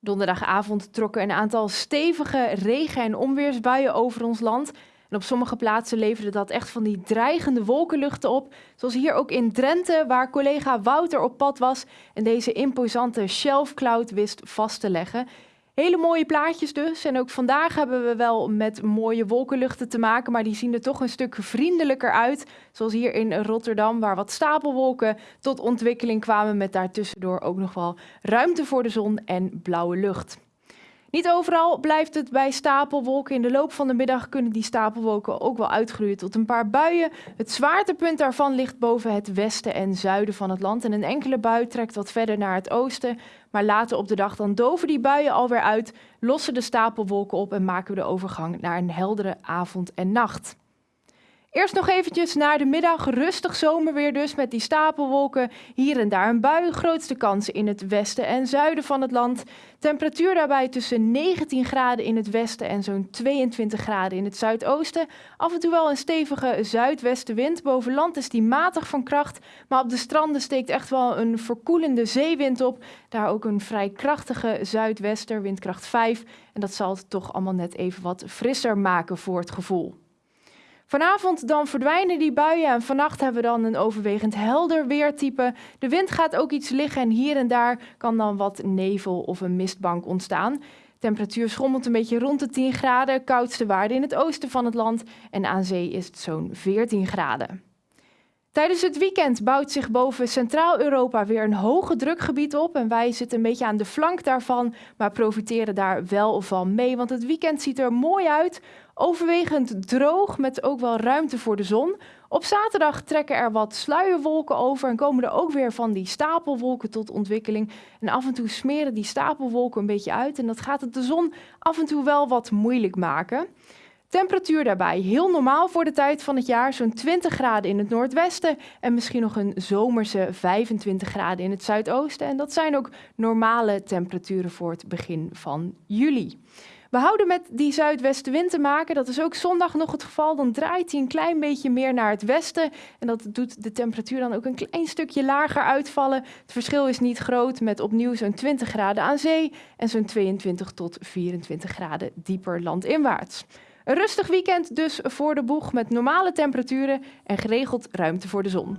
Donderdagavond trokken een aantal stevige regen- en onweersbuien over ons land. En op sommige plaatsen leverde dat echt van die dreigende wolkenluchten op. Zoals hier ook in Drenthe, waar collega Wouter op pad was en deze imposante shelf cloud wist vast te leggen. Hele mooie plaatjes dus. En ook vandaag hebben we wel met mooie wolkenluchten te maken, maar die zien er toch een stuk vriendelijker uit. Zoals hier in Rotterdam, waar wat stapelwolken tot ontwikkeling kwamen met daartussendoor ook nog wel ruimte voor de zon en blauwe lucht. Niet overal blijft het bij stapelwolken. In de loop van de middag kunnen die stapelwolken ook wel uitgroeien tot een paar buien. Het zwaartepunt daarvan ligt boven het westen en zuiden van het land. En een enkele bui trekt wat verder naar het oosten. Maar later op de dag dan doven die buien alweer uit, lossen de stapelwolken op en maken we de overgang naar een heldere avond en nacht. Eerst nog eventjes naar de middag, rustig zomerweer dus met die stapelwolken. Hier en daar een bui, grootste kans in het westen en zuiden van het land. Temperatuur daarbij tussen 19 graden in het westen en zo'n 22 graden in het zuidoosten. Af en toe wel een stevige zuidwestenwind. Boven land is die matig van kracht, maar op de stranden steekt echt wel een verkoelende zeewind op. Daar ook een vrij krachtige zuidwester, windkracht 5. En dat zal het toch allemaal net even wat frisser maken voor het gevoel. Vanavond dan verdwijnen die buien en vannacht hebben we dan een overwegend helder weertype. De wind gaat ook iets liggen en hier en daar kan dan wat nevel of een mistbank ontstaan. Temperatuur schommelt een beetje rond de 10 graden, koudste waarde in het oosten van het land en aan zee is het zo'n 14 graden. Tijdens het weekend bouwt zich boven Centraal-Europa weer een hoge drukgebied op. En wij zitten een beetje aan de flank daarvan, maar profiteren daar wel van mee. Want het weekend ziet er mooi uit. Overwegend droog, met ook wel ruimte voor de zon. Op zaterdag trekken er wat sluierwolken over en komen er ook weer van die stapelwolken tot ontwikkeling. En af en toe smeren die stapelwolken een beetje uit. En dat gaat het de zon af en toe wel wat moeilijk maken. Temperatuur daarbij heel normaal voor de tijd van het jaar, zo'n 20 graden in het noordwesten en misschien nog een zomerse 25 graden in het zuidoosten. En dat zijn ook normale temperaturen voor het begin van juli. We houden met die zuidwestenwind te maken. Dat is ook zondag nog het geval. Dan draait hij een klein beetje meer naar het westen. En dat doet de temperatuur dan ook een klein stukje lager uitvallen. Het verschil is niet groot met opnieuw zo'n 20 graden aan zee en zo'n 22 tot 24 graden dieper landinwaarts. Een rustig weekend dus voor de boeg met normale temperaturen en geregeld ruimte voor de zon.